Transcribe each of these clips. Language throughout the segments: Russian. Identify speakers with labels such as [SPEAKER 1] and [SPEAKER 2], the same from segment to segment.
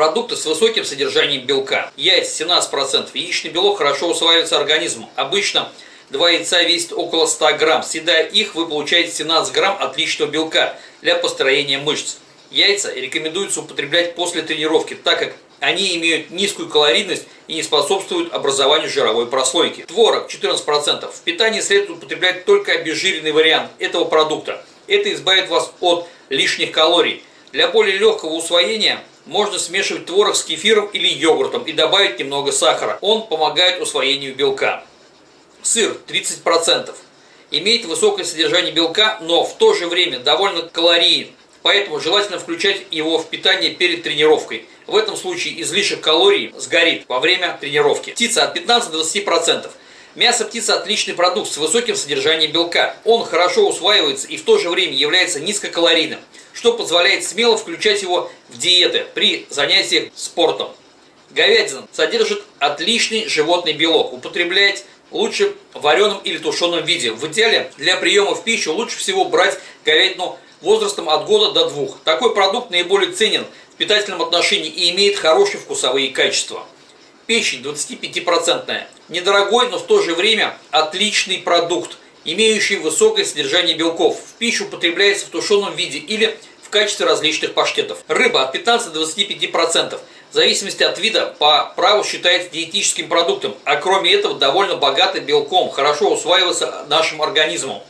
[SPEAKER 1] Продукты с высоким содержанием белка. Яйца 17%. Яичный белок хорошо усваивается организмом. Обычно два яйца весят около 100 грамм. Съедая их, вы получаете 17 грамм отличного белка для построения мышц. Яйца рекомендуется употреблять после тренировки, так как они имеют низкую калорийность и не способствуют образованию жировой прослойки. Творог 14%. В питании следует употреблять только обезжиренный вариант этого продукта. Это избавит вас от лишних калорий. Для более легкого усвоения можно смешивать творог с кефиром или йогуртом и добавить немного сахара. Он помогает усвоению белка. Сыр 30%. Имеет высокое содержание белка, но в то же время довольно калориен. Поэтому желательно включать его в питание перед тренировкой. В этом случае излишек калорий сгорит во время тренировки. Птица от 15 до 20%. Мясо птицы – отличный продукт с высоким содержанием белка. Он хорошо усваивается и в то же время является низкокалорийным, что позволяет смело включать его в диеты при занятиях спортом. Говядина содержит отличный животный белок. Употреблять лучше в вареном или тушеном виде. В идеале для приема в пищу лучше всего брать говядину возрастом от года до двух. Такой продукт наиболее ценен в питательном отношении и имеет хорошие вкусовые качества. Печень 25%. Недорогой, но в то же время отличный продукт, имеющий высокое содержание белков. В пищу употребляется в тушеном виде или в качестве различных паштетов. Рыба от 15 до 25%. В зависимости от вида по праву считается диетическим продуктом, а кроме этого довольно богатый белком, хорошо усваивается нашим организмом.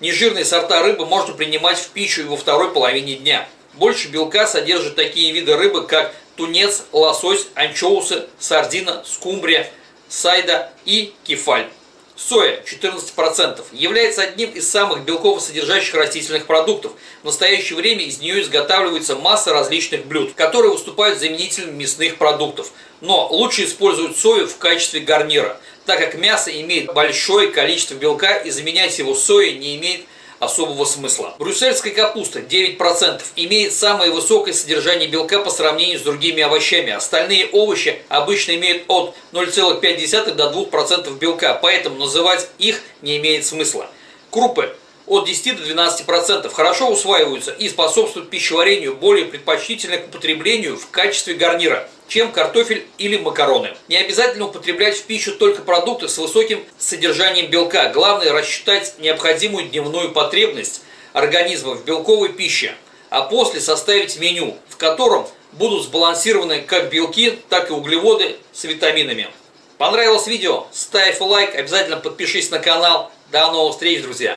[SPEAKER 1] Нежирные сорта рыбы можно принимать в пищу и во второй половине дня. Больше белка содержат такие виды рыбы, как тунец, лосось, анчоусы, сардина, скумбрия, сайда и кефаль. Соя 14% является одним из самых белково-содержащих растительных продуктов. В настоящее время из нее изготавливается масса различных блюд, которые выступают заменителем мясных продуктов. Но лучше использовать сою в качестве гарнира – так как мясо имеет большое количество белка и заменять его соей не имеет особого смысла. Брюссельская капуста 9% имеет самое высокое содержание белка по сравнению с другими овощами. Остальные овощи обычно имеют от 0,5 до 2% белка, поэтому называть их не имеет смысла. Крупы от 10 до 12% хорошо усваиваются и способствуют пищеварению, более предпочтительны к употреблению в качестве гарнира, чем картофель или макароны. Не обязательно употреблять в пищу только продукты с высоким содержанием белка. Главное рассчитать необходимую дневную потребность организма в белковой пище, а после составить меню, в котором будут сбалансированы как белки, так и углеводы с витаминами. Понравилось видео? Ставь лайк, обязательно подпишись на канал. До новых встреч, друзья!